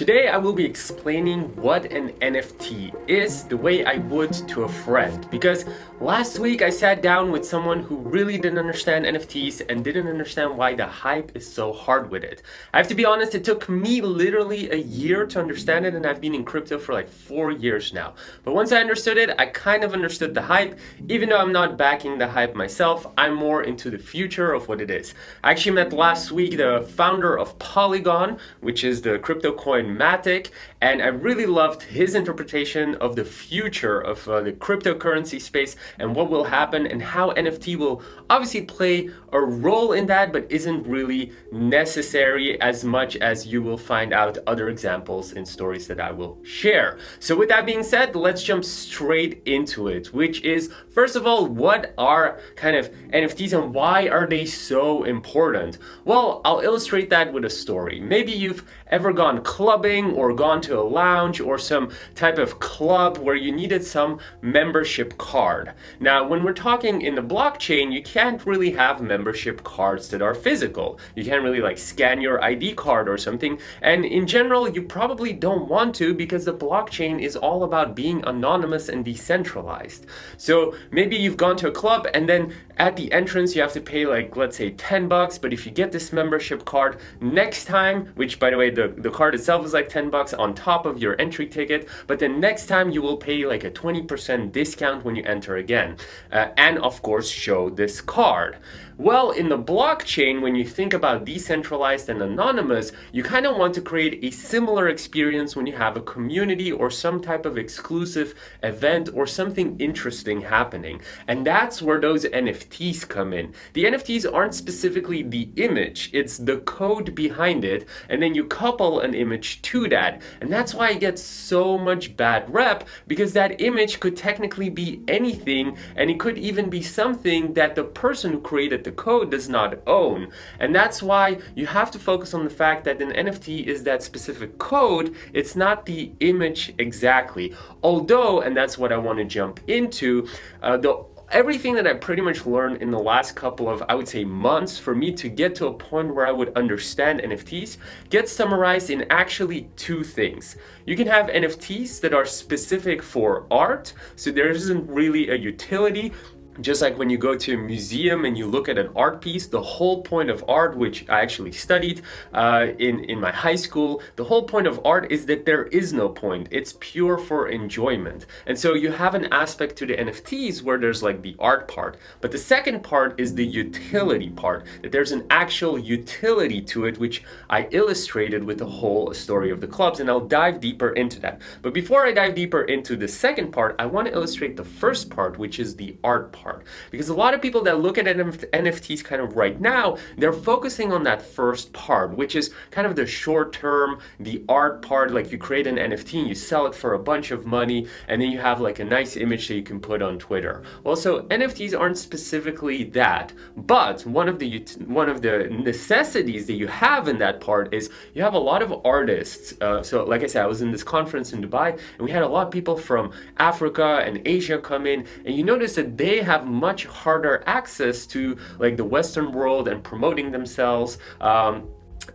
Today I will be explaining what an NFT is the way I would to a friend because last week I sat down with someone who really didn't understand NFTs and didn't understand why the hype is so hard with it. I have to be honest, it took me literally a year to understand it and I've been in crypto for like four years now. But once I understood it, I kind of understood the hype. Even though I'm not backing the hype myself, I'm more into the future of what it is. I actually met last week the founder of Polygon, which is the crypto coin Matic and I really loved his interpretation of the future of uh, the cryptocurrency space and what will happen and how NFT will obviously play a role in that but isn't really necessary as much as you will find out other examples in stories that I will share. So with that being said, let's jump straight into it, which is first of all, what are kind of NFTs and why are they so important? Well, I'll illustrate that with a story. Maybe you've ever gone clubbing or gone to a lounge or some type of club where you needed some membership card. Now, when we're talking in the blockchain, you can't really have membership cards that are physical. You can't really like scan your ID card or something. And in general, you probably don't want to because the blockchain is all about being anonymous and decentralized. So maybe you've gone to a club and then at the entrance you have to pay like, let's say 10 bucks. But if you get this membership card next time, which by the way, the, the card itself is like 10 bucks on top of your entry ticket, but then next time you will pay like a 20% discount when you enter again. Uh, and of course show this card. Well, in the blockchain, when you think about decentralized and anonymous, you kind of want to create a similar experience when you have a community or some type of exclusive event or something interesting happening. And that's where those NFTs come in. The NFTs aren't specifically the image, it's the code behind it, and then you couple an image to that. And that's why it gets so much bad rep, because that image could technically be anything, and it could even be something that the person who created the the code does not own. And that's why you have to focus on the fact that an NFT is that specific code, it's not the image exactly. Although, and that's what I want to jump into, uh, the everything that I pretty much learned in the last couple of, I would say, months for me to get to a point where I would understand NFTs gets summarized in actually two things. You can have NFTs that are specific for art, so there isn't really a utility just like when you go to a museum and you look at an art piece, the whole point of art, which I actually studied uh, in, in my high school, the whole point of art is that there is no point. It's pure for enjoyment. And so you have an aspect to the NFTs where there's like the art part. But the second part is the utility part, that there's an actual utility to it, which I illustrated with the whole story of the clubs. And I'll dive deeper into that. But before I dive deeper into the second part, I want to illustrate the first part, which is the art part part. Because a lot of people that look at NFTs kind of right now, they're focusing on that first part, which is kind of the short term, the art part, like you create an NFT and you sell it for a bunch of money, and then you have like a nice image that you can put on Twitter. Well, so NFTs aren't specifically that, but one of the one of the necessities that you have in that part is you have a lot of artists. Uh, so like I said, I was in this conference in Dubai, and we had a lot of people from Africa and Asia come in, and you notice that they have much harder access to like the Western world and promoting themselves. Um,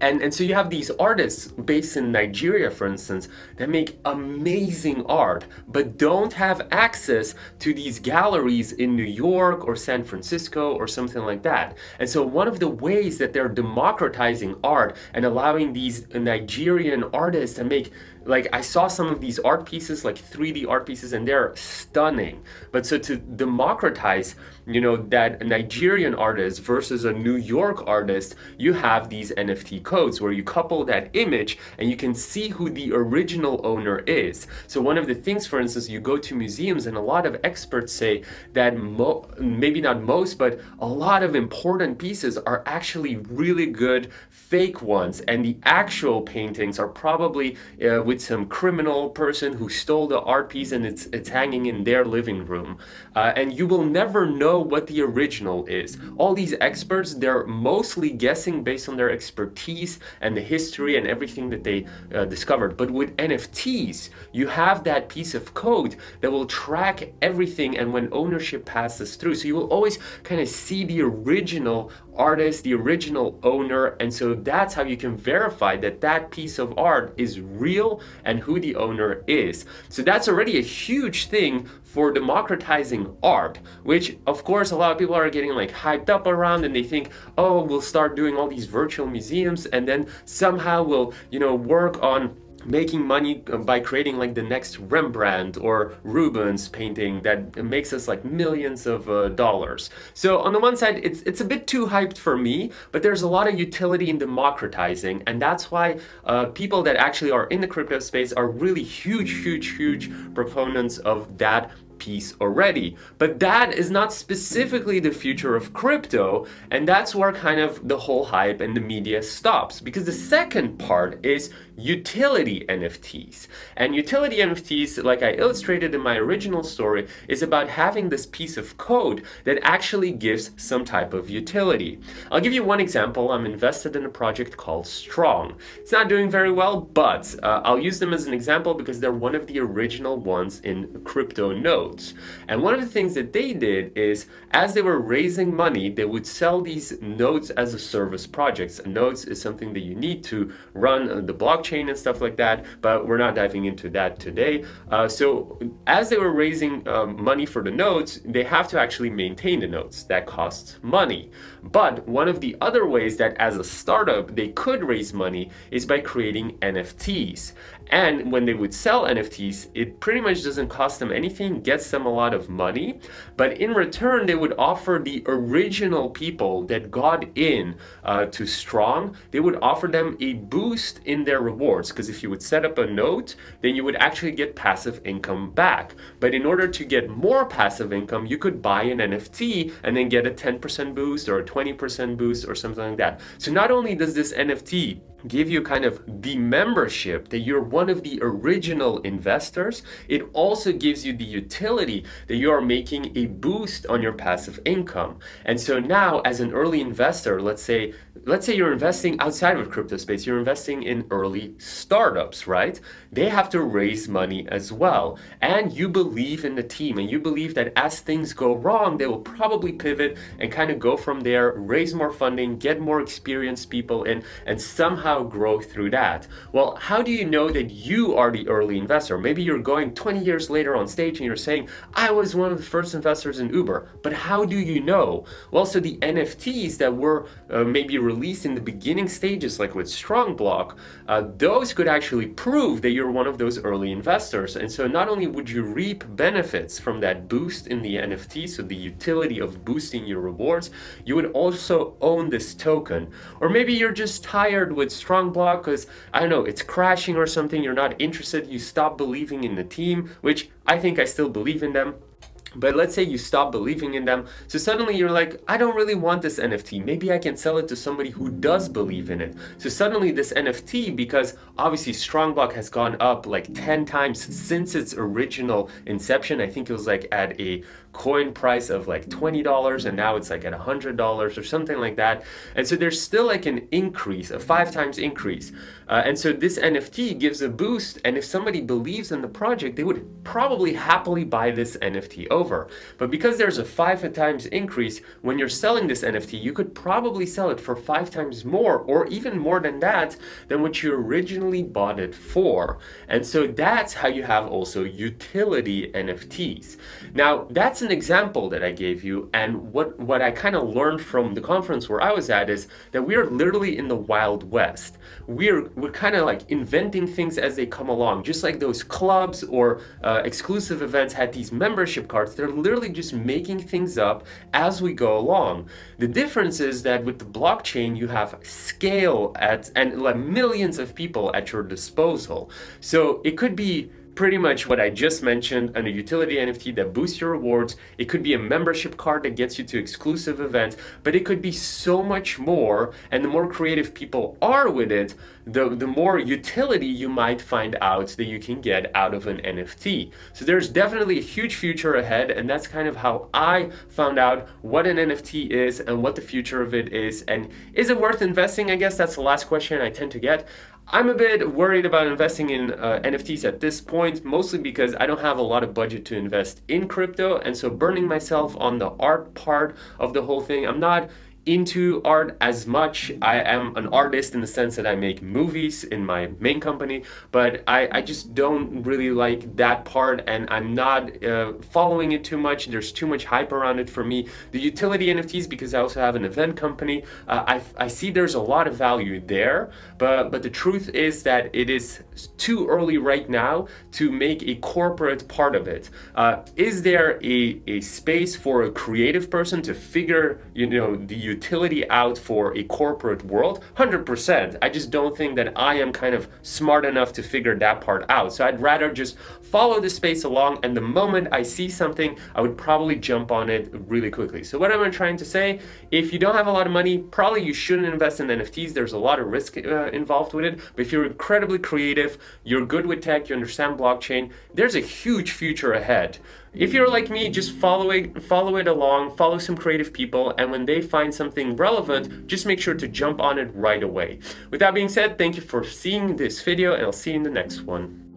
and, and so you have these artists based in Nigeria, for instance, that make amazing art, but don't have access to these galleries in New York or San Francisco or something like that. And so one of the ways that they're democratizing art and allowing these Nigerian artists to make like I saw some of these art pieces, like 3D art pieces, and they're stunning. But so to democratize, you know, that Nigerian artist versus a New York artist, you have these NFT codes where you couple that image and you can see who the original owner is. So one of the things, for instance, you go to museums and a lot of experts say that maybe not most, but a lot of important pieces are actually really good fake ones and the actual paintings are probably uh, with some criminal person who stole the art piece and it's it's hanging in their living room. Uh, and you will never know what the original is. All these experts, they're mostly guessing based on their expertise and the history and everything that they uh, discovered. But with NFTs, you have that piece of code that will track everything and when ownership passes through. So you will always kind of see the original artist, the original owner, and so that's how you can verify that that piece of art is real and who the owner is. So that's already a huge thing for democratizing art, which of course a lot of people are getting like hyped up around and they think, oh, we'll start doing all these virtual museums and then somehow we'll, you know, work on making money uh, by creating like the next Rembrandt or Rubens painting that makes us like millions of uh, dollars. So on the one side, it's, it's a bit too hyped for me, but there's a lot of utility in democratizing. And that's why uh, people that actually are in the crypto space are really huge, huge, huge proponents of that piece already. But that is not specifically the future of crypto, and that's where kind of the whole hype and the media stops. Because the second part is utility NFTs. And utility NFTs, like I illustrated in my original story, is about having this piece of code that actually gives some type of utility. I'll give you one example. I'm invested in a project called Strong. It's not doing very well, but uh, I'll use them as an example because they're one of the original ones in crypto nodes. And one of the things that they did is as they were raising money, they would sell these nodes as a service projects. Nodes is something that you need to run the blockchain blockchain and stuff like that, but we're not diving into that today. Uh, so as they were raising um, money for the nodes, they have to actually maintain the nodes. That costs money. But one of the other ways that as a startup they could raise money is by creating NFTs. And when they would sell NFTs, it pretty much doesn't cost them anything, gets them a lot of money. But in return, they would offer the original people that got in uh, to Strong, they would offer them a boost in their rewards. Because if you would set up a node, then you would actually get passive income back. But in order to get more passive income, you could buy an NFT and then get a 10% boost or a 20% boost or something like that. So not only does this NFT give you kind of the membership that you're one of the original investors, it also gives you the utility that you are making a boost on your passive income. And so now as an early investor, let's say let's say you're investing outside of crypto space, you're investing in early startups, right? They have to raise money as well. And you believe in the team and you believe that as things go wrong, they will probably pivot and kind of go from there, raise more funding, get more experienced people in, and somehow somehow grow through that. Well, how do you know that you are the early investor? Maybe you're going 20 years later on stage and you're saying, I was one of the first investors in Uber. But how do you know? Well, so the NFTs that were uh, maybe released in the beginning stages, like with Strongblock, uh, those could actually prove that you're one of those early investors. And so not only would you reap benefits from that boost in the NFT, so the utility of boosting your rewards, you would also own this token. Or maybe you're just tired with Strongblock because, I don't know, it's crashing or something, you're not interested, you stop believing in the team, which I think I still believe in them. But let's say you stop believing in them, so suddenly you're like, I don't really want this NFT. Maybe I can sell it to somebody who does believe in it. So suddenly this NFT, because obviously Strongblock has gone up like 10 times since its original inception, I think it was like at a coin price of like $20 and now it's like at $100 or something like that. And so there's still like an increase, a five times increase. Uh, and so this NFT gives a boost and if somebody believes in the project, they would probably happily buy this NFT over. But because there's a five times increase, when you're selling this NFT, you could probably sell it for five times more or even more than that than what you originally bought it for. And so that's how you have also utility NFTs. Now that's an example that I gave you and what, what I kind of learned from the conference where I was at is that we are literally in the Wild West. We're, we're kind of like inventing things as they come along, just like those clubs or uh, exclusive events had these membership cards. They're literally just making things up as we go along. The difference is that with the blockchain, you have scale at and like millions of people at your disposal. So it could be pretty much what I just mentioned and a utility NFT that boosts your rewards. It could be a membership card that gets you to exclusive events, but it could be so much more. And the more creative people are with it, the, the more utility you might find out that you can get out of an NFT. So there's definitely a huge future ahead and that's kind of how I found out what an NFT is and what the future of it is and is it worth investing? I guess that's the last question I tend to get. I'm a bit worried about investing in uh, NFTs at this point, mostly because I don't have a lot of budget to invest in crypto and so burning myself on the art part of the whole thing, I'm not into art as much. I am an artist in the sense that I make movies in my main company, but I, I just don't really like that part and I'm not uh, following it too much. There's too much hype around it for me. The utility NFTs, because I also have an event company, uh, I, I see there's a lot of value there, but, but the truth is that it is too early right now to make a corporate part of it. Uh, is there a, a space for a creative person to figure, you know, the utility out for a corporate world? 100%. I just don't think that I am kind of smart enough to figure that part out. So I'd rather just follow the space along and the moment I see something, I would probably jump on it really quickly. So what am I trying to say? If you don't have a lot of money, probably you shouldn't invest in NFTs. There's a lot of risk uh, involved with it. But if you're incredibly creative, you're good with tech, you understand blockchain, there's a huge future ahead. If you're like me, just follow it, follow it along, follow some creative people, and when they find something relevant, just make sure to jump on it right away. With that being said, thank you for seeing this video, and I'll see you in the next one.